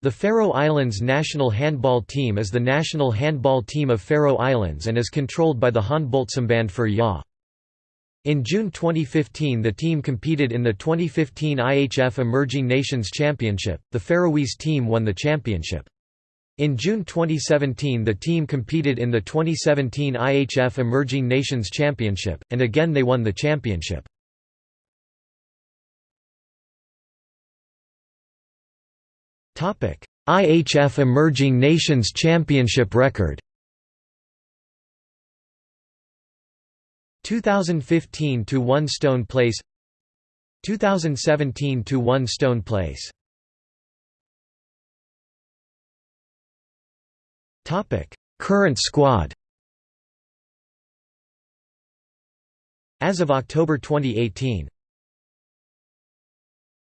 The Faroe Islands national handball team is the national handball team of Faroe Islands and is controlled by the Håndboldsamband for Ja. In June 2015 the team competed in the 2015 IHF Emerging Nations Championship, the Faroese team won the championship. In June 2017 the team competed in the 2017 IHF Emerging Nations Championship, and again they won the championship. IHF Emerging Nations Championship record 2015 to 1 Stone Place 2017 to 1 Stone Place Topic. Current squad As of October 2018